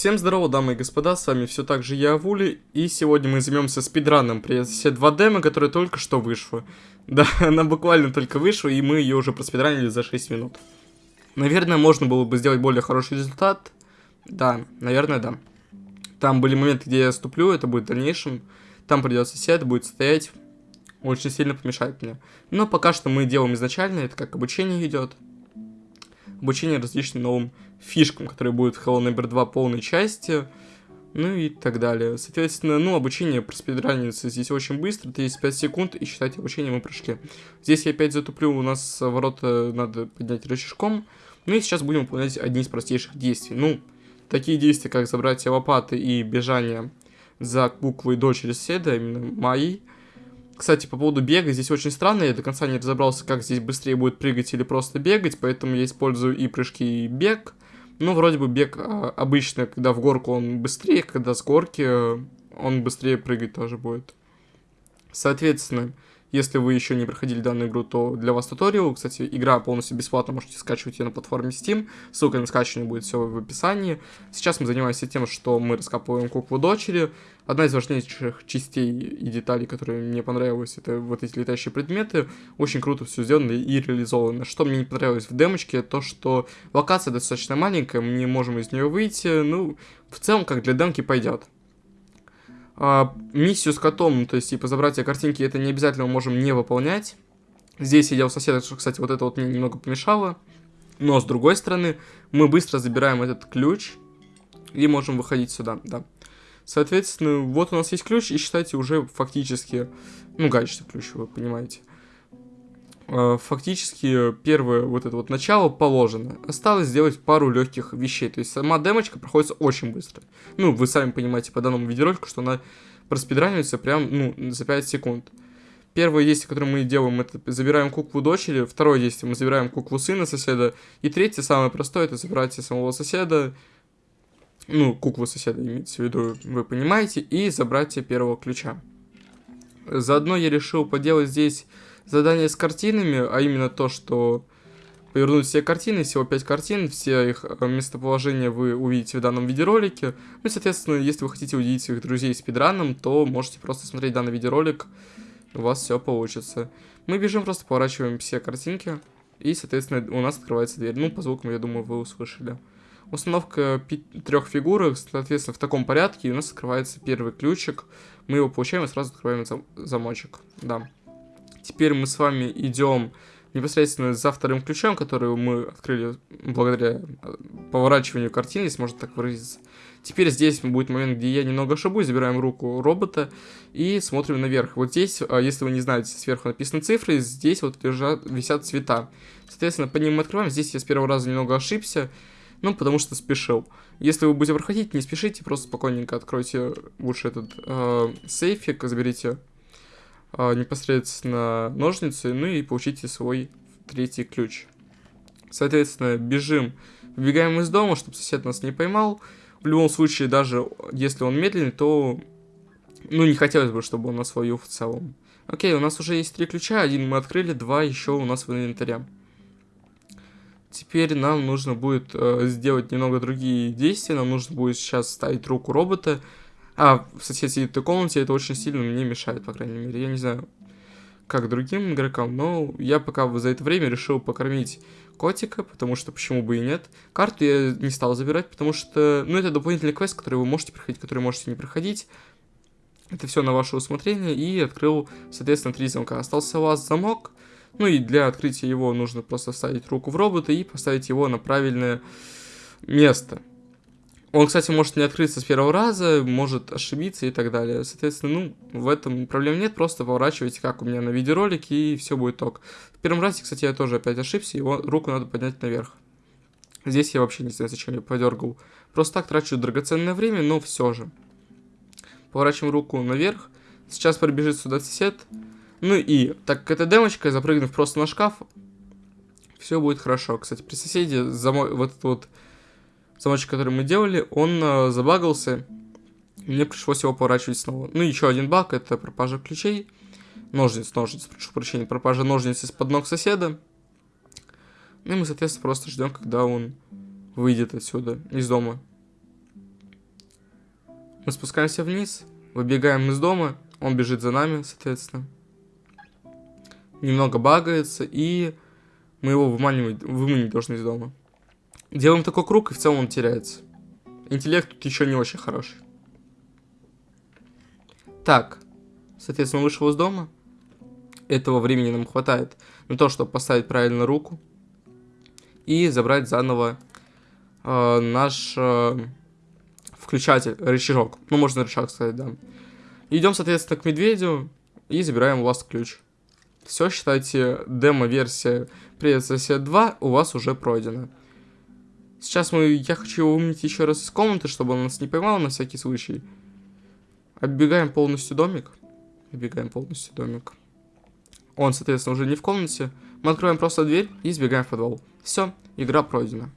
Всем здорово, дамы и господа, с вами все так же я, Вули, и сегодня мы займемся спидраном при все 2 демо, которая только что вышла. Да, она буквально только вышла, и мы ее уже проспидранили за 6 минут. Наверное, можно было бы сделать более хороший результат. Да, наверное, да. Там были моменты, где я ступлю, это будет в дальнейшем. Там придется сидеть, будет стоять. Очень сильно помешает мне. Но пока что мы делаем изначально, это как обучение идет. Обучение различным новым фишкам, которые будут в Hello Number 2 полной части, ну и так далее. Соответственно, ну, обучение проспидранится здесь очень быстро, 35 секунд, и считайте, обучение мы прошли. Здесь я опять затуплю, у нас ворота надо поднять рычажком, ну и сейчас будем выполнять одни из простейших действий. Ну, такие действия, как забрать лопаты и бежание за буквой дочери соседа, именно мои. Кстати, по поводу бега, здесь очень странно, я до конца не разобрался, как здесь быстрее будет прыгать или просто бегать, поэтому я использую и прыжки, и бег. Ну, вроде бы бег а, обычно, когда в горку он быстрее, когда с горки э, он быстрее прыгать тоже будет. Соответственно, если вы еще не проходили данную игру, то для вас туториал. Кстати, игра полностью бесплатна, можете скачивать ее на платформе Steam. Ссылка на скачивание будет все в описании. Сейчас мы занимаемся тем, что мы раскапываем куклу дочери. Одна из важнейших частей и деталей, которые мне понравилось, это вот эти летающие предметы. Очень круто все сделано и реализовано. Что мне не понравилось в демочке, то что локация достаточно маленькая, мы не можем из нее выйти. Ну, в целом, как для демки пойдет. А, миссию с котом, то есть, типа, забрать себе картинки, это не обязательно мы можем не выполнять. Здесь сидел сосед, что, кстати, вот это вот мне немного помешало. Но, с другой стороны, мы быстро забираем этот ключ и можем выходить сюда, да. Соответственно, вот у нас есть ключ, и считайте уже фактически, ну, гаечный ключ, вы понимаете. Э, фактически первое вот это вот начало положено. Осталось сделать пару легких вещей. То есть сама демочка проходится очень быстро. Ну, вы сами понимаете по данному видеоролику, что она проспидранивается прям, ну, за 5 секунд. Первое действие, которое мы делаем, это забираем куклу дочери. Второе действие, мы забираем куклу сына соседа. И третье, самое простое, это забрать самого соседа. Ну, куклу соседа имеется в виду, вы понимаете. И забрать первого ключа. Заодно я решил поделать здесь задание с картинами, а именно то, что повернуть все картины, всего 5 картин, все их э, местоположения вы увидите в данном видеоролике. Ну и, соответственно, если вы хотите увидеть своих друзей спидраном, то можете просто смотреть данный видеоролик, у вас все получится. Мы бежим, просто поворачиваем все картинки, и, соответственно, у нас открывается дверь. Ну, по звукам, я думаю, вы услышали. Установка трех фигурок, соответственно, в таком порядке, и у нас открывается первый ключик. Мы его получаем и сразу открываем зам замочек. Да. Теперь мы с вами идем непосредственно за вторым ключом, который мы открыли благодаря э, поворачиванию картины, если можно так выразиться. Теперь здесь будет момент, где я немного ошибусь, забираем руку робота и смотрим наверх. Вот здесь, э, если вы не знаете, сверху написаны цифры, здесь вот лежат, висят цвета. Соответственно, по ним мы открываем. Здесь я с первого раза немного ошибся, ну, потому что спешил. Если вы будете проходить, не спешите, просто спокойненько откройте лучше этот э, сейфик, заберите а, непосредственно ножницы, ну и получите свой третий ключ. Соответственно, бежим, выбегаем из дома, чтобы сосед нас не поймал. В любом случае, даже если он медленный, то, ну, не хотелось бы, чтобы он нас ловил в целом. Окей, у нас уже есть три ключа, один мы открыли, два еще у нас в инвентаре. Теперь нам нужно будет э, сделать немного другие действия, нам нужно будет сейчас ставить руку робота, а, в соседней этой комнате это очень сильно мне мешает, по крайней мере. Я не знаю, как другим игрокам, но я пока за это время решил покормить котика, потому что почему бы и нет. Карту я не стал забирать, потому что, ну, это дополнительный квест, который вы можете проходить, который можете не проходить. Это все на ваше усмотрение, и открыл, соответственно, три замка. Остался у вас замок, ну и для открытия его нужно просто вставить руку в робота и поставить его на правильное место. Он, кстати, может не открыться с первого раза, может ошибиться и так далее. Соответственно, ну, в этом проблем нет, просто поворачивайте, как у меня на видеоролике, и все будет ток. В первом разе, кстати, я тоже опять ошибся, его руку надо поднять наверх. Здесь я вообще не знаю, зачем я подергал. Просто так трачу драгоценное время, но все же. Поворачиваем руку наверх. Сейчас пробежит сюда сосед. Ну и, так как это демочка, запрыгнув просто на шкаф, все будет хорошо. Кстати, при соседе замой, вот этот вот замочек, который мы делали, он э, забагался. Мне пришлось его поворачивать снова. Ну, еще один баг, это пропажа ключей. Ножниц, ножниц, прошу прощения, пропажа ножниц из-под ног соседа. Ну и мы, соответственно, просто ждем, когда он выйдет отсюда, из дома. Мы спускаемся вниз, выбегаем из дома, он бежит за нами, соответственно. Немного багается, и мы его выманивать, выманить должны из дома. Делаем такой круг, и в целом он теряется. Интеллект тут еще не очень хороший. Так, соответственно, вышел из дома. Этого времени нам хватает на то, чтобы поставить правильно руку и забрать заново э, наш э, включатель, рычажок. Ну, можно рычаг сказать, да. Идем, соответственно, к медведю и забираем у вас ключ. Все, считайте, демо-версия Привет, сосед 2 у вас уже пройдена. Сейчас мы, я хочу его вымыть еще раз из комнаты, чтобы он нас не поймал на всякий случай. Оббегаем полностью домик. Оббегаем полностью домик. Он, соответственно, уже не в комнате. Мы откроем просто дверь и сбегаем в подвал. Все, игра пройдена.